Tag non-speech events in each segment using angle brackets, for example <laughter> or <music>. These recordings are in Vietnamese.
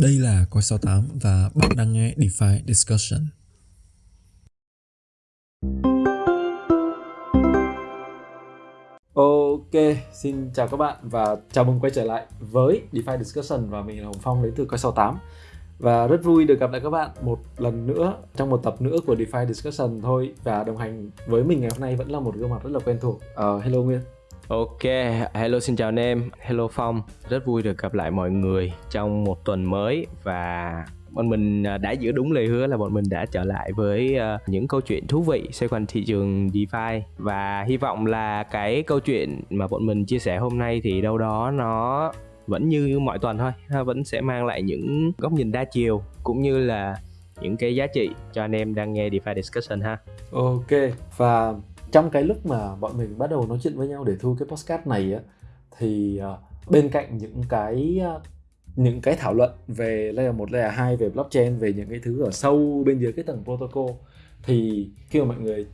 Đây là Coi 68 và bạn đang nghe DeFi Discussion. Ok, xin chào các bạn và chào mừng quay trở lại với DeFi Discussion và mình là Hồng Phong đến từ Coi 68 và rất vui được gặp lại các bạn một lần nữa trong một tập nữa của DeFi Discussion thôi và đồng hành với mình ngày hôm nay vẫn là một gương mặt rất là quen thuộc. Uh, hello Nguyên. Ok, hello xin chào anh em, hello Phong. Rất vui được gặp lại mọi người trong một tuần mới Và bọn mình à, đã giữ đúng lời hứa là bọn mình đã trở lại với à, những câu chuyện thú vị xoay quanh thị trường DeFi. Và hy vọng là cái câu chuyện mà bọn mình chia sẻ hôm nay thì đâu đó nó vẫn như mọi tuần thôi. Vẫn sẽ mang lại những góc nhìn đa chiều cũng như là những cái giá trị cho anh em đang nghe DeFi Discussion ha. Ok, và trong cái lúc mà bọn mình bắt đầu nói chuyện với nhau để thu cái podcast này á thì uh, bên cạnh những cái uh, những cái thảo luận về layer 1, layer 2 về blockchain về những cái thứ ở sâu bên dưới cái tầng protocol thì khi mà mọi người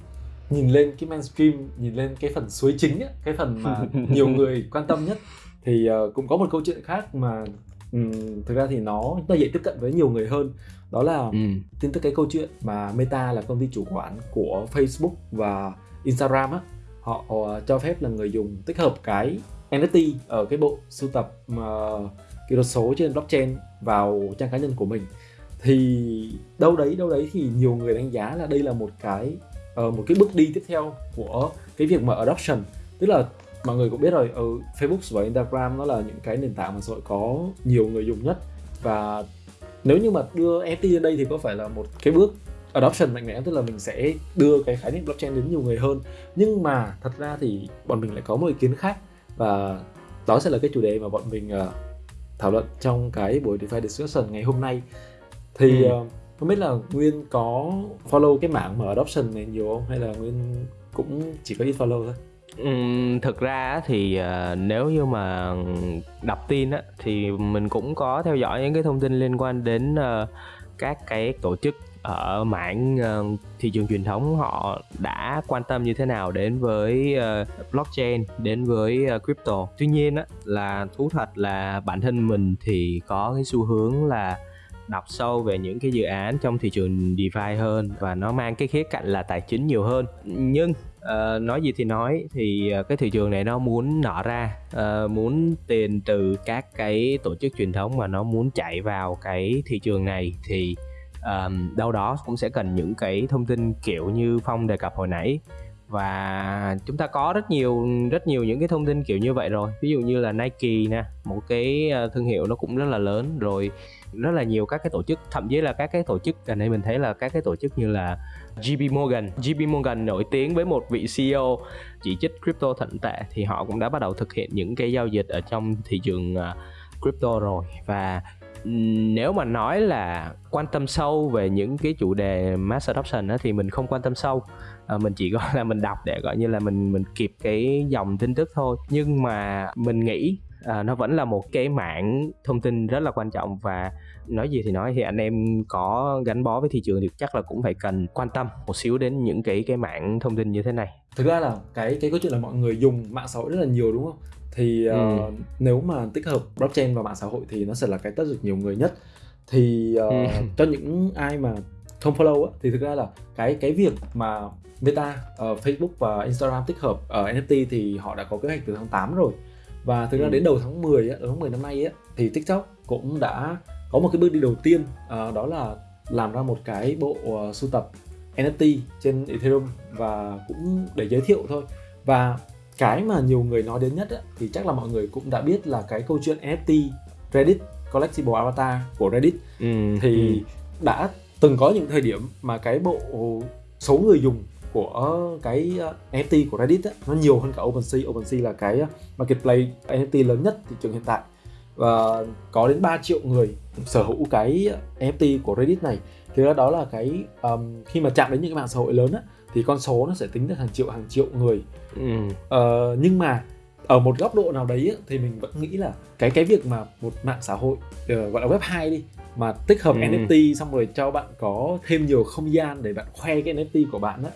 nhìn lên cái mainstream nhìn lên cái phần suối chính á, cái phần mà <laughs> nhiều người quan tâm nhất thì uh, cũng có một câu chuyện khác mà um, thực ra thì nó nó dễ tiếp cận với nhiều người hơn đó là ừ. tin tức cái câu chuyện mà Meta là công ty chủ quản của Facebook và Instagram á họ cho phép là người dùng tích hợp cái NFT ở cái bộ sưu tập uh, kỹ thuật số trên blockchain vào trang cá nhân của mình. Thì đâu đấy đâu đấy thì nhiều người đánh giá là đây là một cái uh, một cái bước đi tiếp theo của cái việc mà adoption. Tức là mọi người cũng biết rồi ở Facebook và Instagram nó là những cái nền tảng mà xã hội có nhiều người dùng nhất. Và nếu như mà đưa NFT lên đây thì có phải là một cái bước adoption mạnh mẽ tức là mình sẽ đưa cái khái niệm blockchain đến nhiều người hơn. Nhưng mà thật ra thì bọn mình lại có một ý kiến khác và đó sẽ là cái chủ đề mà bọn mình uh, thảo luận trong cái buổi DeFi discussion ngày hôm nay. Thì ừ. uh, không biết là Nguyên có follow cái mảng mở adoption này nhiều không? Hay là Nguyên cũng chỉ có ít follow thôi? Uhm, thực ra thì uh, nếu như mà đọc tin á thì mình cũng có theo dõi những cái thông tin liên quan đến uh, các cái tổ chức ở mảng uh, thị trường truyền thống họ đã quan tâm như thế nào đến với uh, blockchain đến với uh, crypto? Tuy nhiên á, là thú thật là bản thân mình thì có cái xu hướng là đọc sâu về những cái dự án trong thị trường DeFi hơn và nó mang cái khía cạnh là tài chính nhiều hơn. Nhưng uh, nói gì thì nói thì uh, cái thị trường này nó muốn nở ra uh, muốn tiền từ các cái tổ chức truyền thống mà nó muốn chạy vào cái thị trường này thì um, đâu đó cũng sẽ cần những cái thông tin kiểu như phong đề cập hồi nãy. Và chúng ta có rất nhiều rất nhiều những cái thông tin kiểu như vậy rồi. Ví dụ như là Nike nè một cái ờ, thương hiệu nó cũng rất là lớn rồi rất là nhiều các cái tổ chức thậm chí là các cái tổ chức gần đây mình thấy là các cái tổ chức như là JP Morgan. JP Morgan nổi tiếng với một vị CEO chỉ trích crypto thận tệ thì họ cũng đã bắt đầu thực hiện những cái giao dịch ở trong thị trường ờ, crypto rồi. Và nếu mà nói là quan tâm sâu về những cái chủ đề mass adoption đó, thì mình không quan tâm sâu. À, mình chỉ <laughs> gọi là mình đọc để gọi như là mình mình kịp cái dòng tin tức thôi. Nhưng mà mình nghĩ à, nó vẫn là một cái mảng thông tin rất là quan trọng. Và nói gì thì nói thì anh em có gắn bó với thị trường thì chắc là cũng phải cần quan tâm một xíu đến những cái cái mảng thông tin như thế này. Thực ra là cái cái câu chuyện là mọi người dùng mạng xã hội rất là nhiều đúng không? Thì uh, ừ. nếu mà tích hợp blockchain vào mạng xã hội thì nó sẽ là cái tất được nhiều người nhất thì uh, ừ. <laughs> cho những ai mà không follow á, thì thực ra là cái cái việc mà Meta, uh, Facebook và Instagram tích hợp uh, NFT thì họ đã có kế hoạch từ tháng 8 rồi và thực ra ừ. đến đầu tháng 10 á, tháng 10 năm nay á, thì TikTok cũng đã có một cái bước đi đầu tiên uh, đó là làm ra một cái bộ uh, sưu tập NFT trên Ethereum và cũng để giới thiệu thôi và cái mà nhiều người nói đến nhất á, thì chắc là mọi người cũng đã biết là cái câu chuyện NFT Reddit Collectible Avatar của Reddit ừ, thì ừ. đã từng có những thời điểm mà cái bộ số người dùng của cái ờ, NFT của Reddit á, nó nhiều hơn cả OpenSea. OpenSea là cái marketplace NFT lớn nhất thị trường hiện tại và có đến 3 triệu người sở hữu cái NFT của Reddit này. Thì đó là cái um, khi mà chạm đến những cái mạng xã hội lớn á, thì con số nó sẽ tính được hàng triệu hàng triệu người ừ. uh, nhưng mà ở một góc độ nào đấy thì mình vẫn nghĩ là cái cái việc mà một mạng xã hội uh, gọi là web 2 đi mà tích hợp ừ. NFT xong rồi cho bạn có thêm nhiều không gian để bạn khoe cái NFT của bạn á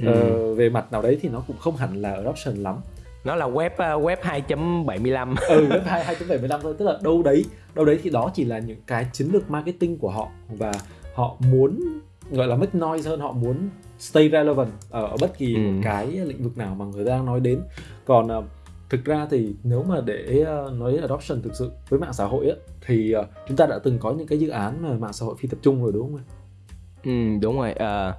ừ. uh, về mặt nào đấy thì nó cũng không hẳn là adoption lắm nó là web uh, web 2.75 <laughs> ừ web 2 2.75 thôi tức là đâu đấy đâu đấy thì đó chỉ là những cái chiến lược marketing của họ và họ muốn gọi là make noise hơn họ muốn stay relevant ở, ở bất kỳ Ừ. một cái lĩnh vực nào mà người ta đang nói đến còn ờ, thực ra thì nếu mà để ờ, nói đến adoption thực sự với mạng xã hội á thì ờ, chúng ta đã từng có những cái dự án mà mạng xã hội phi tập trung rồi đúng không ạ Ừ, đúng rồi. Ờ,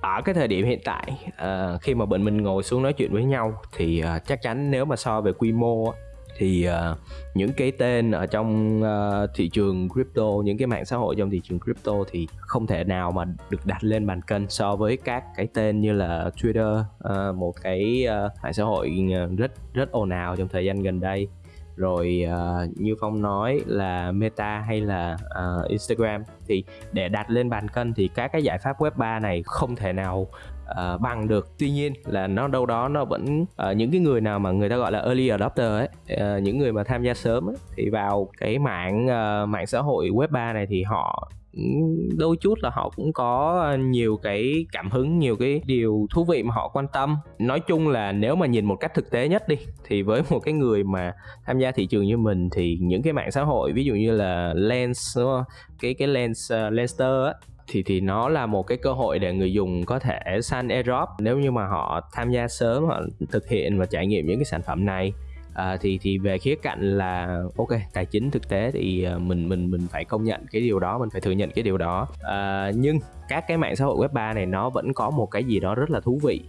ở cái thời điểm hiện tại ờ, khi mà bọn mình ngồi xuống nói chuyện với nhau thì ờ, chắc chắn nếu mà so về quy mô thì uh, những cái tên ở trong uh, thị trường crypto, những cái mạng xã hội trong thị trường crypto thì không thể nào mà được đặt lên bàn cân so với các cái tên như là Twitter, uh, một cái uh, mạng xã hội rất rất ồn ào trong thời gian gần đây. Rồi uh, như phong nói là meta hay là uh, instagram thì để đặt lên bàn cân thì các cái giải pháp web 3 này không thể nào Ờ, bằng được tuy nhiên là nó đâu đó nó vẫn uh, những cái người nào mà người ta gọi là early adopter ấy uh, những người mà tham gia sớm ấy, thì vào cái mạng uh, mạng xã hội web 3 này thì họ đôi chút là họ cũng có nhiều cái cảm hứng nhiều cái điều thú vị mà họ quan tâm nói chung là nếu mà nhìn một cách thực tế nhất đi thì với một cái người mà tham gia thị trường như mình thì những cái mạng xã hội ví dụ như là Lens đúng không? cái cái Lens uh, Lenster á thì thì nó là một cái cơ hội để người dùng có thể săn airdrop. Nếu như mà họ tham gia sớm họ thực hiện và trải nghiệm những cái sản phẩm này à, thì thì về khía cạnh là ok tài chính thực tế thì à, mình mình mình phải công nhận cái điều đó mình phải thừa nhận cái điều đó. À, nhưng các cái mạng xã hội web 3 này nó vẫn có một cái gì đó rất là thú vị.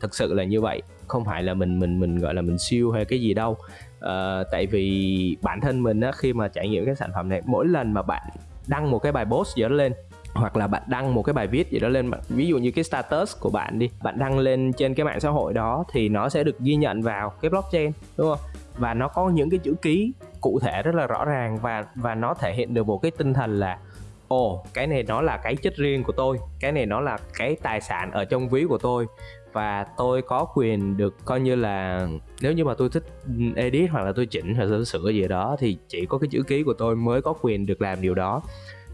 Thực sự là như vậy không phải là mình mình mình gọi là mình siêu hay cái gì đâu. À, tại vì bản thân mình á khi mà trải nghiệm cái sản phẩm này mỗi lần mà bạn đăng một cái bài post gì đó lên hoặc là bạn đăng một cái bài viết gì đó lên ví dụ như cái status của bạn đi, bạn đăng lên trên cái mạng xã hội đó thì nó sẽ được ghi nhận vào cái blockchain, đúng không? Và nó có những cái chữ ký cụ thể rất là rõ ràng và và nó thể hiện được một cái tinh thần là, ồ, cái này nó là cái chất riêng của tôi, cái này nó là cái tài sản ở trong ví của tôi và tôi có quyền được coi như là, nếu như mà tôi thích edit hoặc là tôi chỉnh hoặc là tôi sửa gì đó thì chỉ có cái chữ ký của tôi mới có quyền được làm điều đó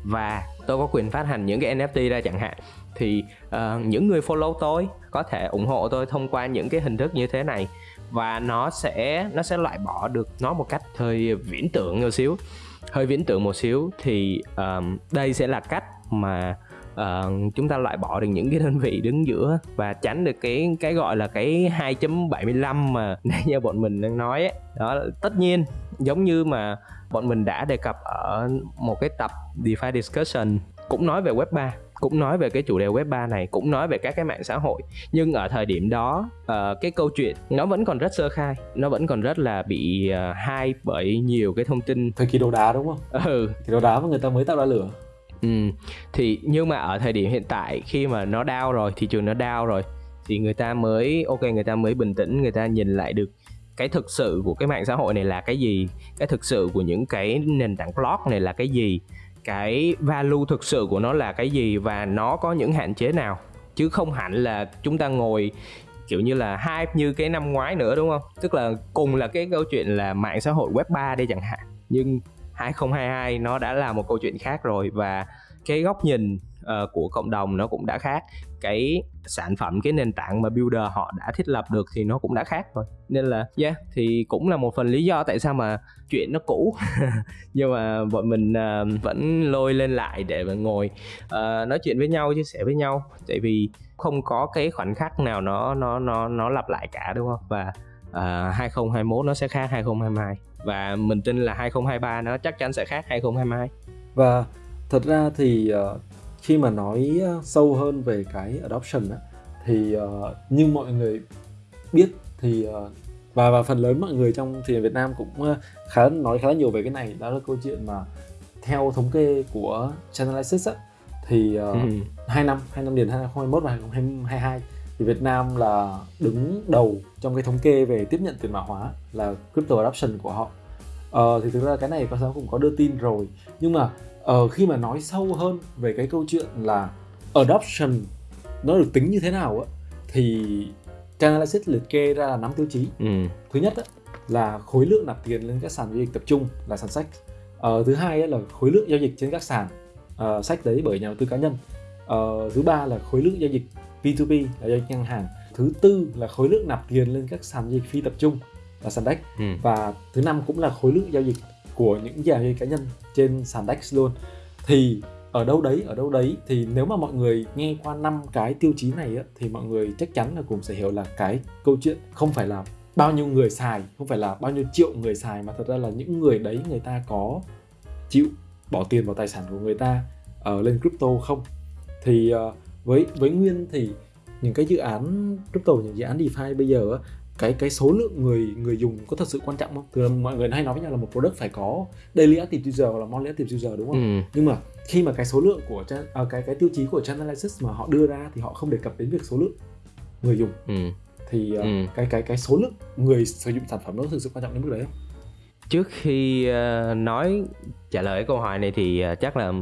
và tôi có quyền phát hành những cái NFT ra chẳng hạn. Thì uh, những người follow tôi có thể ủng hộ tôi thông qua những cái hình thức như thế này. Và nó sẽ nó sẽ loại bỏ được nó một cách hơi viễn tưởng một xíu. Hơi viễn tưởng một xíu thì ờm, đây sẽ là cách mà uh, chúng ta loại bỏ được những cái đơn vị đứng giữa và tránh được cái cái gọi là cái 2.75 mà <laughs> nãy giờ bọn mình đang nói ấy. đó tất nhiên giống như mà bọn mình đã đề cập ở một cái tập DeFi Discussion cũng nói về Web 3 cũng nói về cái chủ đề Web 3 này cũng nói về các cái mạng xã hội. Nhưng ở thời điểm đó ờ, cái câu chuyện nó vẫn còn rất sơ khai nó vẫn còn rất là bị uh, hype bởi nhiều cái thông tin. Thời kỳ đồ đá đúng không? Ừ. Thì đồ đá mà người ta mới tạo ra lửa. Ừ, thì nhưng mà ở thời điểm hiện tại khi mà nó down rồi, thị trường nó down rồi thì người ta mới ok người ta mới bình tĩnh, người ta nhìn lại được cái thực sự của cái mạng xã hội này là cái gì, cái thực sự của những cái nền tảng blog này là cái gì, cái value thực sự của nó là cái gì? Và nó có những hạn chế nào? Chứ không hẳn là chúng ta ngồi kiểu như là hype như cái năm ngoái nữa đúng không? Tức là cùng là cái câu chuyện là mạng xã hội web 3 đây chẳng hạn. Nhưng 2022 nó đã là một câu chuyện khác rồi. Và cái góc nhìn uh, của cộng đồng nó cũng đã khác. Cái sản phẩm cái nền tảng mà builder họ đã thiết lập được thì nó cũng đã khác rồi. Nên là yeah thì cũng là một phần lý do tại sao mà chuyện nó cũ. <laughs> Nhưng mà bọn mình uh, vẫn lôi lên lại để mà ngồi uh, nói chuyện với nhau chia sẻ với nhau. Tại vì không có cái khoảnh khắc nào nó nó nó nó lặp lại cả đúng không? Và uh, 2021 nó sẽ khác 2022 và mình tin là 2023 nó chắc chắn sẽ khác 2022 và thật ra thì uh, khi mà nói ờ, sâu hơn về cái adoption á thì ờ, như mọi người biết thì ờ, và và phần lớn mọi người trong thị trường Việt Nam cũng khá nói khá là nhiều về cái này. Đó là câu chuyện mà theo thống kê của Chainalysis á thì uh, Ừ. hai năm hai năm liền 2021 và 2022 thì Việt Nam là đứng đầu trong cái thống kê về tiếp nhận tiền mã hóa là crypto adoption của họ. Ờ, thì thực ra cái này con giáo cũng có đưa tin rồi. Nhưng mà ờ, khi mà nói sâu hơn về cái câu chuyện là adoption nó được tính như thế nào á thì Chainalysis liệt kê ra là 5 tiêu chí. Ừ. thứ nhất á, là khối lượng nạp tiền lên các sàn giao dịch tập trung là sàn sách. Ờ, thứ hai á, là khối lượng giao dịch trên các sàn ờ, sách đấy bởi nhà đầu tư cá nhân. Ờ, thứ ba là khối lượng giao dịch P2P là giao dịch ngân hàng. Thứ tư là khối lượng nạp tiền lên các sàn giao dịch phi tập trung là sàn DEX ừ. và thứ năm cũng là khối lượng giao dịch của những nhà chơi cá nhân trên sàn DEX luôn. Thì ở đâu đấy ở đâu đấy thì nếu mà mọi người nghe qua năm cái tiêu chí này á, thì mọi người chắc chắn là cũng sẽ hiểu là cái câu chuyện không phải là bao nhiêu người xài không phải là bao nhiêu triệu người xài mà thật ra là những người đấy người ta có chịu bỏ tiền vào tài sản của người ta uh, lên crypto không? Thì uh, với với nguyên thì những cái dự án crypto những dự án DeFi bây giờ cái cái số lượng người người dùng có thật sự quan trọng không? Thường mọi người hay nói với nhau là một product phải có daily active user hoặc là monthly active user đúng không? Ừ. Nhưng mà khi mà cái số lượng của à, cái cái tiêu chí của Chainalysis mà họ đưa ra thì họ không đề cập đến việc số lượng người dùng. Ừ. Thì uh, ừ. cái cái cái số lượng người sử dụng sản phẩm nó thực sự quan trọng đến mức đấy không? Trước khi uh, nói trả lời câu hỏi này thì uh, chắc là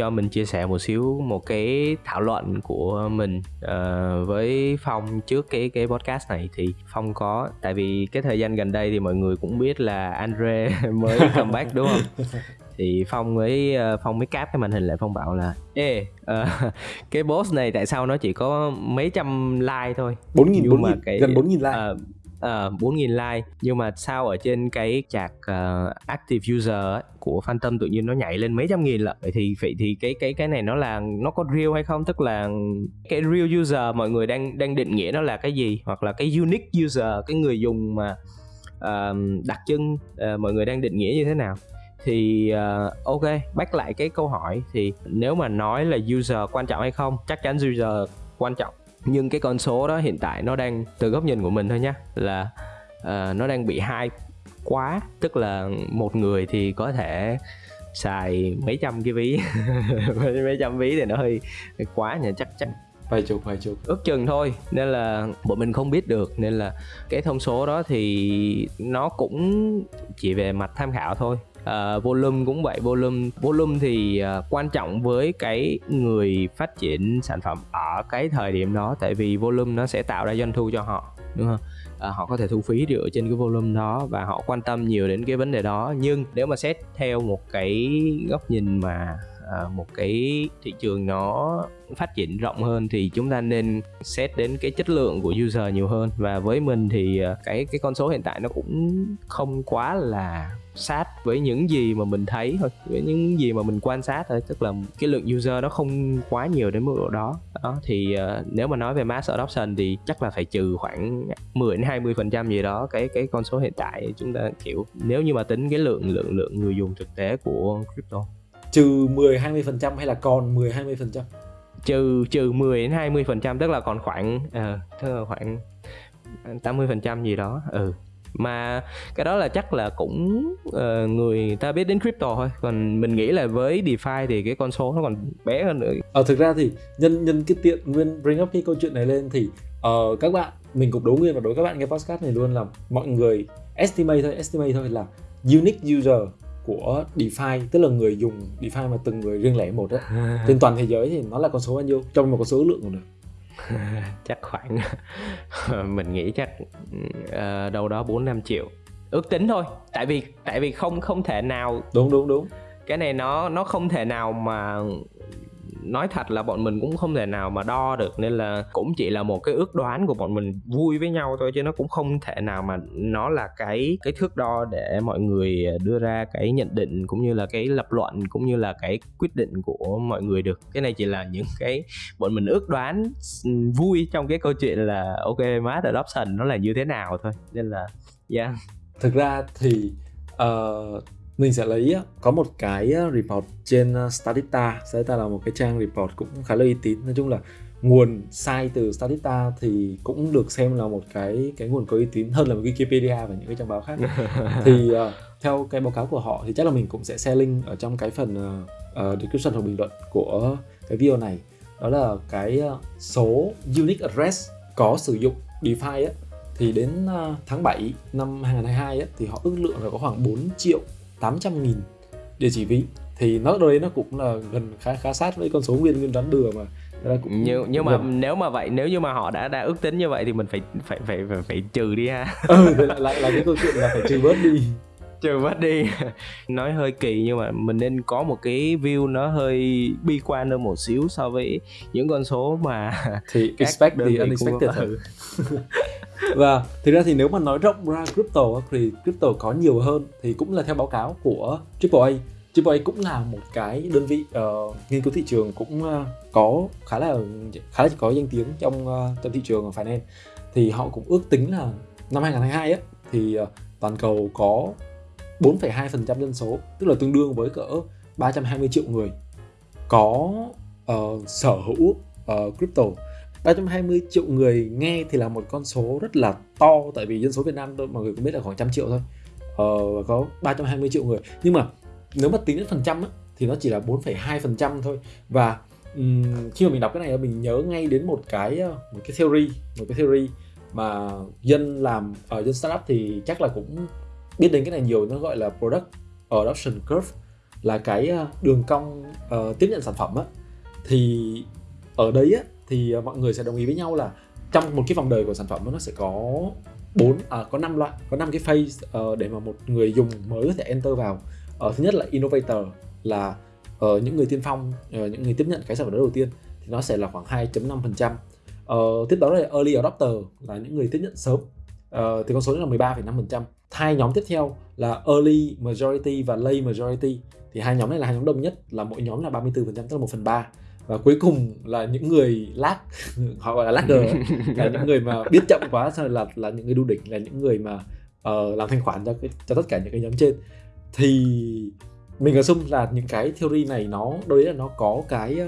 cho mình chia sẻ một xíu một cái thảo luận của mình uh, với phong trước cái cái podcast này. Thì phong có tại vì cái thời gian gần đây thì mọi người cũng biết là Andre <laughs> mới <laughs> comeback đúng không? Thì phong mới ờ, phong mới cáp cái màn hình lại phong bảo là ê uh, <laughs> cái boss này tại sao nó chỉ có mấy trăm like thôi? Bốn nghìn bốn nghìn gần bốn nghìn like. Uh, Ờ, uh, 4.000 like. Nhưng mà sao ở trên cái chạc uh, active user ấy, của Phantom tự nhiên nó nhảy lên mấy trăm nghìn lận? Vậy thì vậy thì cái cái cái này nó là nó có real hay không? Tức là cái real user mọi người đang đang định nghĩa nó là cái gì? Hoặc là cái unique user cái người dùng mà uh, đặc trưng uh, mọi người đang định nghĩa như thế nào? Thì uh, ok bắt lại cái câu hỏi. Thì nếu mà nói là user quan trọng hay không chắc chắn user quan trọng nhưng cái con số đó hiện tại nó đang từ góc nhìn của mình thôi nhé là uh, nó đang bị hai quá. Tức là một người thì có thể xài mấy trăm cái ví. <laughs> Mấy trăm ví thì nó hơi, hơi quá nhỉ chắc chắn vài chục vài chục. Ước chừng thôi nên là bọn mình không biết được. Nên là cái thông số đó thì nó cũng chỉ về mặt tham khảo thôi uh, volume cũng vậy. Volume volume thì uh, quan trọng với cái người phát triển sản phẩm ở cái thời điểm đó tại vì volume nó sẽ tạo ra doanh thu cho họ đúng không? Uh, họ có thể thu phí dựa trên cái volume đó và họ quan tâm nhiều đến cái vấn đề đó. Nhưng nếu mà xét theo một cái góc nhìn mà À, một cái thị trường nó phát triển rộng hơn thì chúng ta nên xét đến cái chất lượng của user nhiều hơn. Và với mình thì à, cái cái con số hiện tại nó cũng không quá là sát với những gì mà mình thấy thôi với những gì mà mình quan sát thôi. Tức là cái lượng user nó không quá nhiều đến mức độ đó. Đó thì uh, nếu mà nói về mass adoption thì chắc là phải trừ khoảng 10 đến 20 phần trăm gì đó cái cái con số hiện tại chúng ta kiểu nếu như mà tính cái lượng lượng lượng người dùng thực tế của crypto trừ 10 20 phần trăm hay là còn 10 20 phần trăm? Trừ trừ 10 đến 20 phần trăm tức là còn khoảng uh, tức là khoảng 80 phần trăm gì đó ừ. Mà cái đó là chắc là cũng uh, người ta biết đến crypto thôi. Còn mình nghĩ là với DeFi thì cái con số nó còn bé hơn nữa. Ờ thực ra thì nhân nhân cái tiện nguyên bring up cái câu chuyện này lên thì uh, các bạn mình cũng đố nguyên và đối các bạn nghe podcast này luôn là mọi người estimate thôi estimate thôi là unique user của DeFi tức là người dùng DeFi mà từng người riêng lẻ một á. <laughs> Trên toàn thế giới thì nó là con số bao nhiêu? Trong một con số lượng cũng được? <laughs> Chắc khoảng <laughs> mình nghĩ chắc uh, đâu đó 4 5 triệu. Ước tính thôi tại vì tại vì không không thể nào đúng đúng đúng. Cái này nó nó không thể nào mà nói thật là bọn mình cũng không thể nào mà đo được nên là cũng chỉ là một cái ước đoán của bọn mình vui với nhau thôi chứ nó cũng không thể nào mà nó là cái cái thước đo để mọi người đưa ra cái nhận định cũng như là cái lập luận cũng như là cái quyết định của mọi người được. Cái này chỉ là những cái bọn mình ước đoán vui trong cái câu chuyện là ok mass adoption nó là như thế nào thôi. Nên là yeah. Thực ra thì uh, mình sẽ lấy có một cái report trên Statista. Statista là một cái trang report cũng khá là uy tín. Nói chung là nguồn sai từ Statista thì cũng được xem là một cái cái nguồn có uy tín hơn là Wikipedia và những cái trang báo khác. <laughs> Thì uh, theo cái báo cáo của họ thì chắc là mình cũng sẽ share link ở trong cái phần uh, description hoặc bình luận của cái video này. Đó là cái số unique address có sử dụng DeFi á, thì đến tháng 7 năm 2022 á, thì họ ước lượng là có khoảng 4 triệu 800 nghìn địa chỉ ví thì nó đấy nó cũng là gần khá khá sát với con số nguyên nguyên đoán bừa mà. Ra cũng nhưng nhưng mà gần. nếu mà vậy nếu như mà họ đã đã ước tính như vậy thì mình phải phải phải phải, phải trừ đi ha. <laughs> Ừ lại lại là cái câu chuyện là phải trừ bớt đi. Trừ mất đi. <laughs> Nói hơi kỳ nhưng mà mình nên có một cái view nó hơi bi quan hơn một xíu so với những con số mà thì <laughs> expect the unexpected ừ. Vâng, và thực ra thì nếu mà nói rộng ra crypto thì crypto có nhiều hơn thì cũng là theo báo cáo của AAA AAA cũng là một cái đơn vị uh, nghiên cứu thị trường cũng uh, có khá là khá là có danh tiếng trong uh, trong thị trường finance. Thì họ cũng ước tính là năm 2022 ấy thì uh, toàn cầu có 4,2% dân số tức là tương đương với cỡ 320 triệu người có uh, sở hữu uh, crypto. 320 triệu người nghe thì là một con số rất là to tại vì dân số Việt Nam mọi người cũng biết là khoảng trăm triệu thôi. Ờ, có 320 triệu người. Nhưng mà nếu mà tính đến phần trăm á, thì nó chỉ là 4,2% thôi. Và um, khi mà mình đọc cái này mình nhớ ngay đến một cái ờ, một cái theory một cái theory mà dân làm ở uh, dân startup thì chắc là cũng biết đến cái này nhiều. Nó gọi là product adoption curve là cái ờ, đường cong uh, tiếp nhận sản phẩm á. Thì ở đấy á thì à, mọi người sẽ đồng ý với nhau là trong một cái vòng đời của sản phẩm nó sẽ có bốn à, có năm loại có năm cái phase uh, để mà một người dùng mới có thể enter vào. Uh, thứ nhất là innovator là uh, những người tiên phong uh, những người tiếp nhận cái sản phẩm đó đầu tiên thì nó sẽ là khoảng 2.5% uh, tiếp đó là early adopter là những người tiếp nhận sớm. Uh, thì con số đó là 13,5% hai nhóm tiếp theo là early majority và late majority. Thì hai nhóm này là hai nhóm đông nhất là mỗi nhóm là 34% tức là 1 phần 3 và cuối cùng là những người lag <laughs> họ gọi là lagger <laughs> là những người mà biết chậm quá là là những người đu đỉnh là những người mà uh, làm thanh khoản cho cái, cho tất cả những cái nhóm trên. Thì mình assume là những cái theory này nó đối là nó có cái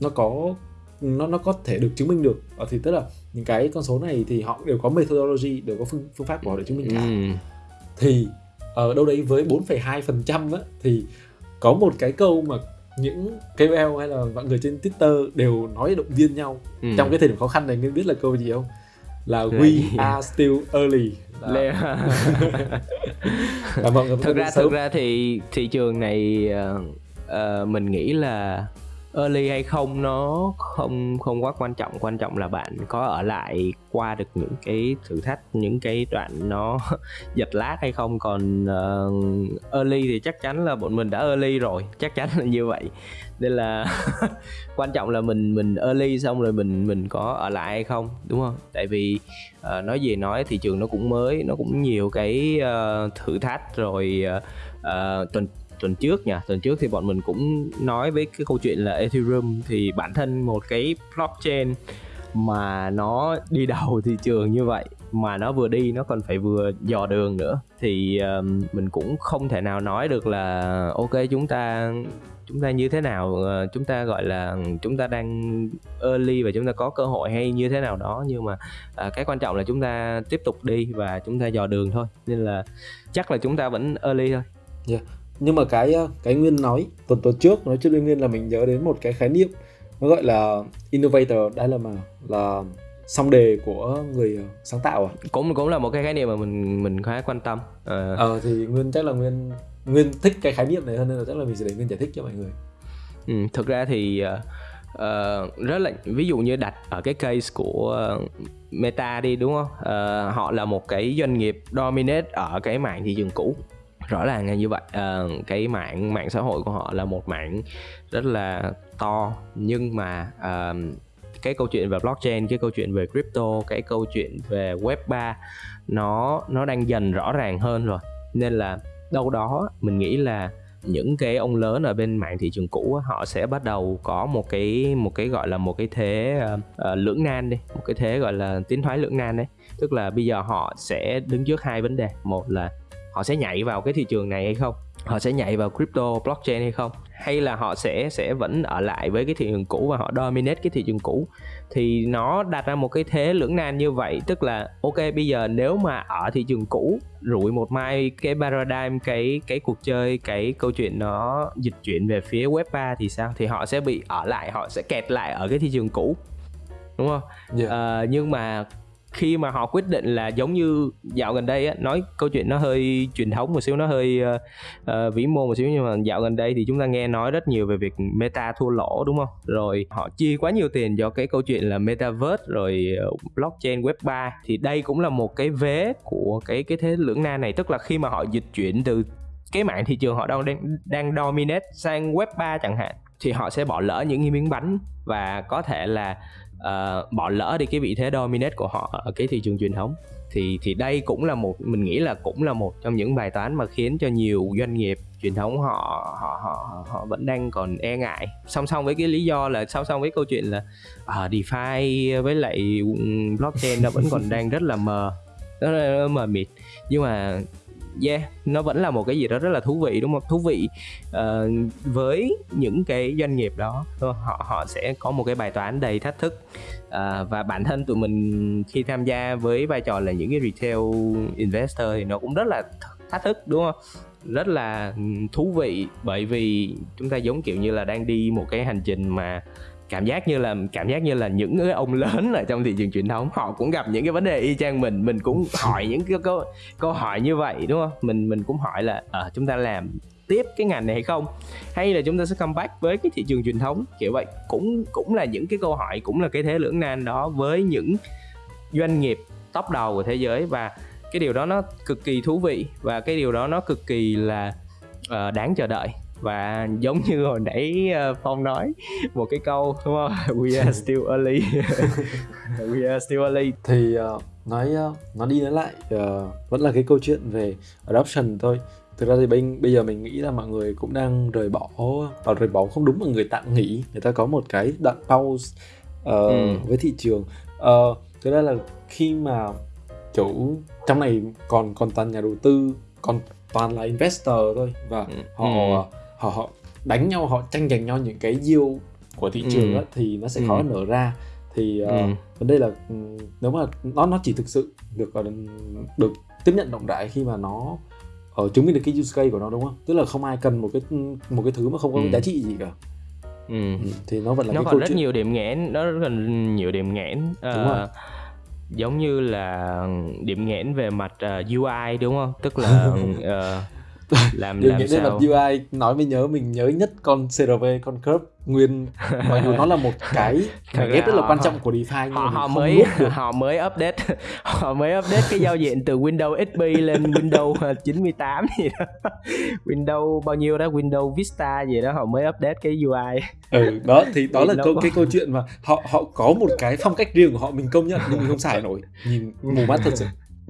nó có nó nó có thể được chứng minh được. Ờ, thì tức là những cái con số này thì họ đều có methodology đều có phương phương pháp của họ để chứng minh cả. Ừ. thì ở đâu đấy với 4,2 phần trăm thì có một cái câu mà những KOL hay là mọi người trên Twitter đều nói động viên nhau. Ừ. trong cái thời điểm khó khăn này nên biết là câu gì không? Là we are still early. Là... <laughs> thực ra thực ra thì thị trường này uh, uh, mình nghĩ là early hay không nó không không quá quan trọng. Quan trọng là bạn có ở lại qua được những cái thử thách những cái đoạn nó <laughs> giật lát hay không. Còn uh, early thì chắc chắn là bọn mình đã early rồi chắc chắn là như vậy. Nên là <laughs> quan trọng là mình mình early xong rồi mình mình có ở lại hay không đúng không? Tại vì uh, nói gì nói thị trường nó cũng mới nó cũng nhiều cái uh, thử thách rồi uh, uh, tuần tuần trước nha. Tuần trước thì bọn mình cũng nói với cái câu chuyện là Ethereum thì bản thân một cái blockchain mà nó đi đầu thị trường như vậy mà nó vừa đi nó còn phải vừa dò đường nữa. Thì um, mình cũng không thể nào nói được là ok chúng ta chúng ta như thế nào? Ờ, chúng ta gọi là chúng ta đang early và chúng ta có cơ hội hay như thế nào đó. Nhưng mà à, cái quan trọng là chúng ta tiếp tục đi và chúng ta dò đường thôi. Nên là chắc là chúng ta vẫn early thôi. Yeah nhưng mà cái ờ, cái nguyên nói tuần tuần trước nói trước nguyên là mình nhớ đến một cái khái niệm nó gọi là innovator đây là mà là song đề của người ờ, sáng tạo à? Cũng cũng là một cái khái niệm mà mình mình khá quan tâm ờ, ờ thì nguyên chắc là nguyên nguyên thích cái khái niệm này hơn nên là chắc là mình sẽ để nguyên giải thích cho mọi người. Ừ, thực ra thì uh, rất là ví dụ như đặt ở cái case của uh, Meta đi đúng không? Uh, họ là một cái doanh nghiệp dominate ở cái mảng thị trường cũ rõ ràng là như vậy. À, cái mạng mạng xã hội của họ là một mạng rất là to nhưng mà à, cái câu chuyện về blockchain cái câu chuyện về crypto cái câu chuyện về web 3 nó nó đang dần rõ ràng hơn rồi. Nên là đâu đó mình nghĩ là những cái ông lớn ở bên mạng thị trường cũ họ sẽ bắt đầu có một cái một cái gọi là một cái thế uh, uh, lưỡng nan đi một cái thế gọi là tiến thoái lưỡng nan đấy. Tức là bây giờ họ sẽ đứng trước hai vấn đề. Một là họ sẽ nhảy vào cái thị trường này hay không? Họ sẽ nhảy vào crypto blockchain hay không? Hay là họ sẽ sẽ vẫn ở lại với cái thị trường cũ và họ dominate cái thị trường cũ? Thì nó đặt ra một cái thế lưỡng nan như vậy tức là ok bây giờ nếu mà ở thị trường cũ rủi một mai cái paradigm cái cái cuộc chơi cái câu chuyện nó dịch chuyển về phía web 3 thì sao? Thì họ sẽ bị ở lại họ sẽ kẹt lại ở cái thị trường cũ. Đúng không? Yeah. uh, nhưng mà khi mà họ quyết định là giống như dạo gần đây á nói câu chuyện nó hơi truyền thống một xíu nó hơi uh, uh, vĩ mô một xíu nhưng mà dạo gần đây thì chúng ta nghe nói rất nhiều về việc meta thua lỗ đúng không? Rồi họ chi quá nhiều tiền cho cái câu chuyện là metaverse rồi ờ, blockchain web 3 thì đây cũng là một cái vế của cái cái thế lưỡng na này. Tức là khi mà họ dịch chuyển từ cái mạng thị trường họ đang đang, đang dominate sang web 3 chẳng hạn thì họ sẽ bỏ lỡ những cái miếng bánh và có thể là uh, bỏ lỡ đi cái vị thế dominate của họ ở cái thị trường truyền thống. Thì thì đây cũng là một mình nghĩ là cũng là một trong những bài toán mà khiến cho nhiều doanh nghiệp truyền thống họ họ họ họ vẫn đang còn e ngại. Song song với cái lý do là song song với câu chuyện là uh, DeFi với lại ừ, blockchain nó vẫn còn đang rất là mờ rất là mờ mịt. Nhưng mà yeah nó vẫn là một cái gì đó rất là thú vị đúng không? Thú vị uh, với những cái doanh nghiệp đó. Ờ, họ họ sẽ có một cái bài toán đầy thách thức. Uh, và bản thân tụi mình khi tham gia với vai trò là những cái retail investor thì nó cũng rất là thách thức đúng không? Rất là ừ, thú vị bởi vì chúng ta giống kiểu như là đang đi một cái hành trình mà cảm giác như là cảm giác như là những cái ông lớn ở trong thị trường truyền thống. Họ cũng gặp những cái vấn đề y chang mình mình cũng hỏi những cái câu câu hỏi như vậy đúng không? Mình mình cũng hỏi là ở chúng ta làm tiếp cái ngành này hay không? Hay là chúng ta sẽ come back với cái thị trường truyền thống kiểu vậy. Cũng cũng là những cái câu hỏi cũng là cái thế lưỡng nan đó với những doanh nghiệp top đầu của thế giới. Và cái điều đó nó cực kỳ thú vị và cái điều đó nó cực kỳ là uh, đáng chờ đợi và giống như hồi nãy ờ, phong nói một cái câu đúng không? <laughs> We are still early. <laughs> We are still early. Thì uh, nói uh, nói đi nói lại uh, vẫn là cái câu chuyện về adoption thôi thực ra thì bên bây giờ mình nghĩ là mọi người cũng đang rời bỏ và rời bỏ không đúng mà người tạm nghỉ. Người ta có một cái đoạn pause uh, ừ. với thị trường. Uh, thực ra là khi mà kiểu trong này còn còn toàn nhà đầu tư còn toàn là investor thôi. Và ừ. họ ừ họ họ đánh nhau họ tranh giành nhau những cái yield của thị trường ừ. á, thì nó sẽ khó ừ. nở ra thì uh, ừ. vấn đề là ừ, nếu mà nó nó chỉ thực sự được ờ, được tiếp nhận rộng rãi khi mà nó ở uh, chứng minh được cái use case của nó đúng không tức là không ai cần một cái một cái thứ mà không có ừ. giá trị gì cả ừ. ừ. thì nó vẫn là nó cái còn rất chuyện. nhiều điểm nghẽn nó rất là nhiều điểm nghẽn uh, đúng rồi giống như là điểm nghẽn về mặt uh, UI đúng không tức là uh, <laughs> <laughs> làm làm sao? Đến UI nói mới nhớ mình nhớ nhất con CRV con curve nguyên. Mặc dù nó là một cái <laughs> cái ghép rất là quan trọng của DeFi họ, họ mới <laughs> họ mới update họ mới update cái giao diện từ Windows XP lên Windows 98 gì đó. Windows bao nhiêu đó? Windows Vista gì đó họ mới update cái UI ừ đó thì đó là câu cái câu chuyện mà họ họ có một cái phong cách riêng của họ mình công nhận nhưng mình không xài nổi. Nhìn mù mắt thật sự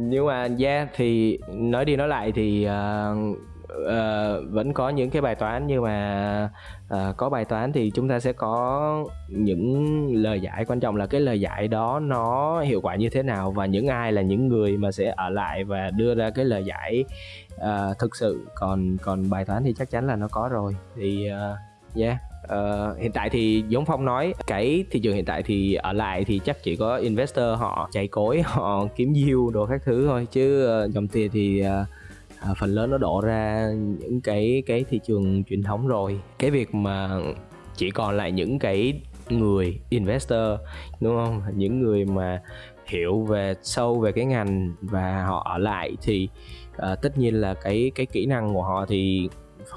nhưng mà yeah thì nói đi nói lại thì uh, uh, vẫn có những cái bài toán. Nhưng mà uh, có bài toán thì chúng ta sẽ có những lời giải. Quan trọng là cái lời giải đó nó hiệu quả như thế nào và những ai là những người mà sẽ ở lại và đưa ra cái lời giải uh, thực sự. Còn còn bài toán thì chắc chắn là nó có rồi. Thì uh, yeah Uh, hiện tại thì giống phong nói cái thị trường hiện tại thì ở lại thì chắc chỉ có investor họ chạy cối <laughs> họ kiếm yield đồ các thứ thôi. Chứ uh, dòng tiền thì uh, à, phần lớn nó đổ ra những cái cái thị trường truyền thống rồi. Cái việc mà chỉ còn lại những cái người investor đúng không? Những người mà hiểu về sâu về cái ngành và họ ở lại thì uh, tất nhiên là cái cái kỹ năng của họ thì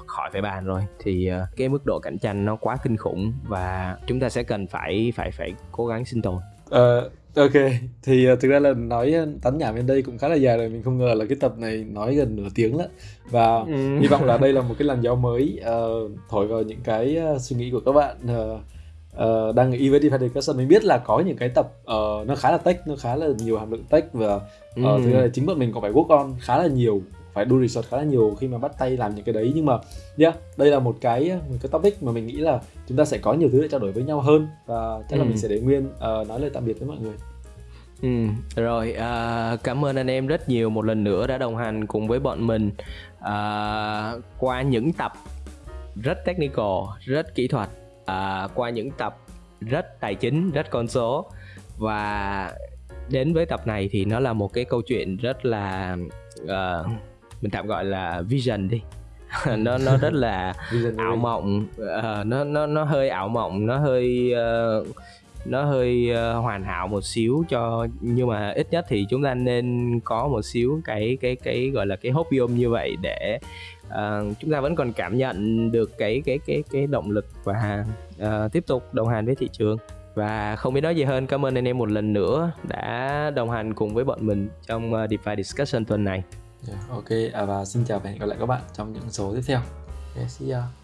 khỏi phải bàn rồi. Thì uh, cái mức độ cạnh tranh nó quá kinh khủng và chúng ta sẽ cần phải phải phải cố gắng sinh tồn. Uh, Ok, thì uh, thực ra là nói tán nhảm bên đây cũng khá là dài rồi. Mình không ngờ là cái tập này nói gần nửa tiếng đó Và ừ. hy vọng là đây là một cái làn gió mới uh, Thổi vào những cái uh, suy nghĩ của các bạn uh, uh, đang nghĩ với DeFi Discussion Mình biết là có những cái tập uh, nó khá là tech, nó khá là nhiều hàm lượng tech Và uh, ừ. thực ra là chính bọn mình còn phải work on khá là nhiều phải do research khá là nhiều khi mà bắt tay làm những cái đấy. Nhưng mà yeah, đây là một cái một cái topic mà mình nghĩ là chúng ta sẽ có nhiều thứ để trao đổi với nhau hơn và chắc ừ. là mình sẽ để nguyên uh, nói lời tạm biệt với mọi người. Ừ, rồi à, cảm ơn anh em rất nhiều một lần nữa đã đồng hành cùng với bọn mình à, qua những tập rất technical, rất kỹ thuật, à, qua những tập rất tài chính, rất con số. Và đến với tập này thì nó là một cái câu chuyện rất là uh, mình tạm gọi là vision đi. <laughs> Nó nó rất là ảo mộng uh, nó nó nó hơi ảo mộng nó hơi uh, nó hơi uh, hoàn hảo một xíu cho nhưng mà ít nhất thì chúng ta nên có một xíu cái cái cái gọi là cái hopium như vậy để uh, chúng ta vẫn còn cảm nhận được cái cái cái cái động lực và uh, tiếp tục đồng hành với thị trường. Và không biết nói gì hơn cảm ơn anh em một lần nữa đã đồng hành cùng với bọn mình trong uh, DeFi Discussion tuần này yeah, ok à, và xin chào và hẹn gặp lại các bạn trong những số tiếp theo. Okay, see ya